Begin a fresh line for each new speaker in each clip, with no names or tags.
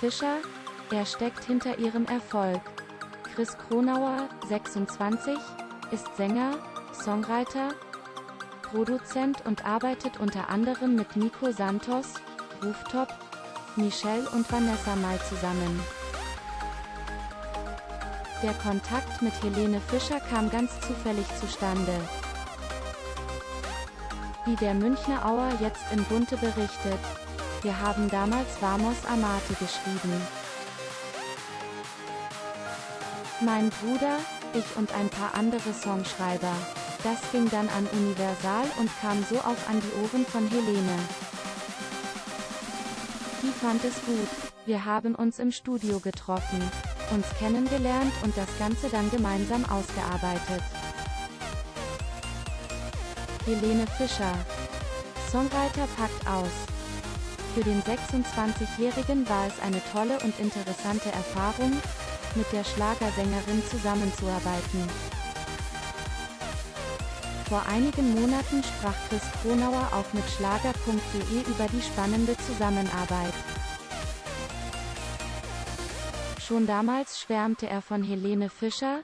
Fischer, er steckt hinter ihrem Erfolg. Chris Kronauer, 26, ist Sänger, Songwriter, Produzent und arbeitet unter anderem mit Nico Santos, Rooftop, Michelle und Vanessa Mai zusammen. Der Kontakt mit Helene Fischer kam ganz zufällig zustande. Wie der Münchner Auer jetzt in Bunte berichtet, wir haben damals Vamos Amate geschrieben. Mein Bruder, ich und ein paar andere Songschreiber. Das ging dann an Universal und kam so auch an die Ohren von Helene. Die fand es gut. Wir haben uns im Studio getroffen, uns kennengelernt und das Ganze dann gemeinsam ausgearbeitet. Helene Fischer. Songwriter packt aus. Für den 26-Jährigen war es eine tolle und interessante Erfahrung, mit der Schlagersängerin zusammenzuarbeiten. Vor einigen Monaten sprach Chris Kronauer auch mit Schlager.de über die spannende Zusammenarbeit. Schon damals schwärmte er von Helene Fischer,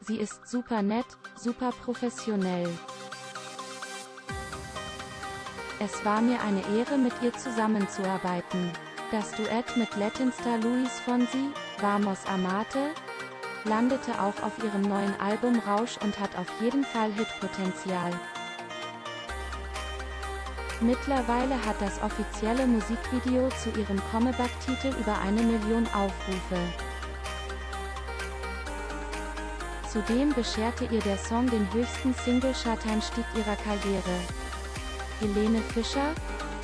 sie ist super nett, super professionell. Es war mir eine Ehre mit ihr zusammenzuarbeiten. Das Duett mit Latinstar Luis Fonsi, Vamos Amate, landete auch auf ihrem neuen Album Rausch und hat auf jeden Fall Hitpotenzial. Mittlerweile hat das offizielle Musikvideo zu ihrem Comeback-Titel über eine Million Aufrufe. Zudem bescherte ihr der Song den höchsten Single-Chart-Einstieg ihrer Karriere. Helene Fischer,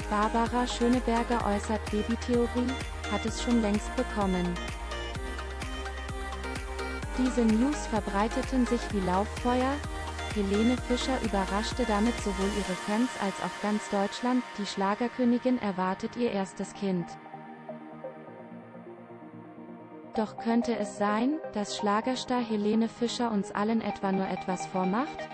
Barbara Schöneberger äußert Babytheorie, hat es schon längst bekommen. Diese News verbreiteten sich wie Lauffeuer, Helene Fischer überraschte damit sowohl ihre Fans als auch ganz Deutschland, die Schlagerkönigin erwartet ihr erstes Kind. Doch könnte es sein, dass Schlagerstar Helene Fischer uns allen etwa nur etwas vormacht?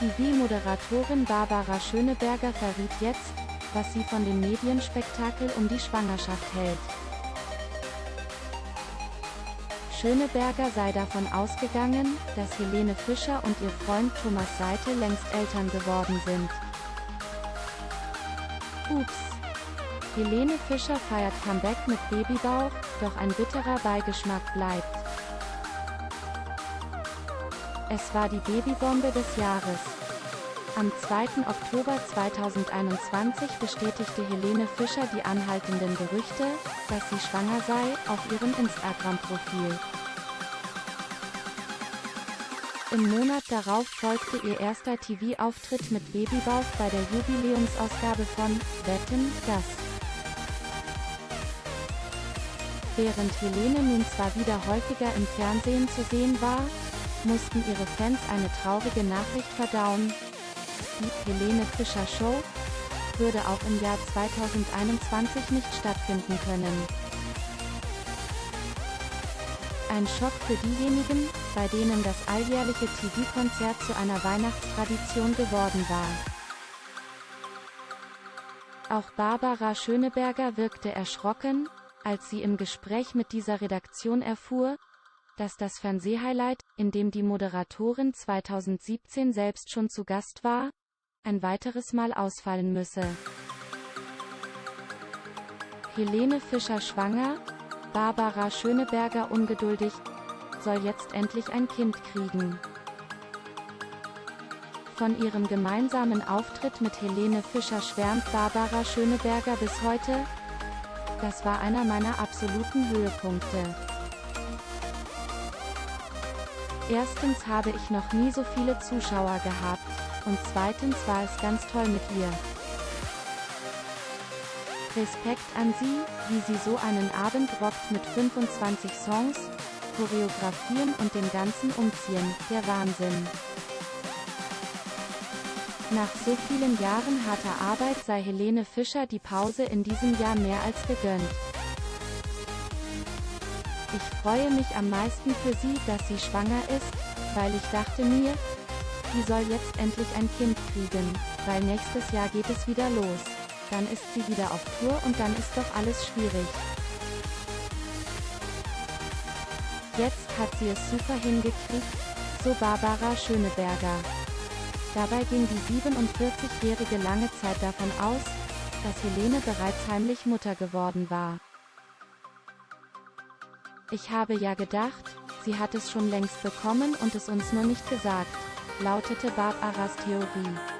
TV-Moderatorin Barbara Schöneberger verriet jetzt, was sie von dem Medienspektakel um die Schwangerschaft hält. Schöneberger sei davon ausgegangen, dass Helene Fischer und ihr Freund Thomas Seite längst Eltern geworden sind. Ups. Helene Fischer feiert Comeback mit Babybauch, doch ein bitterer Beigeschmack bleibt. Es war die Babybombe des Jahres. Am 2. Oktober 2021 bestätigte Helene Fischer die anhaltenden Gerüchte, dass sie schwanger sei, auf ihrem Instagram-Profil. Im Monat darauf folgte ihr erster TV-Auftritt mit Babybauch bei der Jubiläumsausgabe von Wetten, das. Während Helene nun zwar wieder häufiger im Fernsehen zu sehen war, mussten ihre Fans eine traurige Nachricht verdauen, die Helene Fischer Show würde auch im Jahr 2021 nicht stattfinden können. Ein Schock für diejenigen, bei denen das alljährliche TV-Konzert zu einer Weihnachtstradition geworden war. Auch Barbara Schöneberger wirkte erschrocken, als sie im Gespräch mit dieser Redaktion erfuhr, dass das Fernsehhighlight, in dem die Moderatorin 2017 selbst schon zu Gast war, ein weiteres Mal ausfallen müsse. Helene Fischer schwanger, Barbara Schöneberger ungeduldig, soll jetzt endlich ein Kind kriegen. Von ihrem gemeinsamen Auftritt mit Helene Fischer schwärmt Barbara Schöneberger bis heute. Das war einer meiner absoluten Höhepunkte. Erstens habe ich noch nie so viele Zuschauer gehabt und zweitens war es ganz toll mit ihr. Respekt an sie, wie sie so einen Abend rockt mit 25 Songs, Choreografien und dem ganzen Umziehen, der Wahnsinn. Nach so vielen Jahren harter Arbeit sei Helene Fischer die Pause in diesem Jahr mehr als gegönnt. Ich freue mich am meisten für sie, dass sie schwanger ist, weil ich dachte mir, die soll jetzt endlich ein Kind kriegen, weil nächstes Jahr geht es wieder los. dann ist sie wieder auf Tour und dann ist doch alles schwierig. Jetzt hat sie es super hingekriegt, so Barbara Schöneberger. Dabei ging die 47-Jährige lange Zeit davon aus, dass Helene bereits heimlich Mutter geworden war. Ich habe ja gedacht, sie hat es schon längst bekommen und es uns nur nicht gesagt, lautete Barbaras Theorie.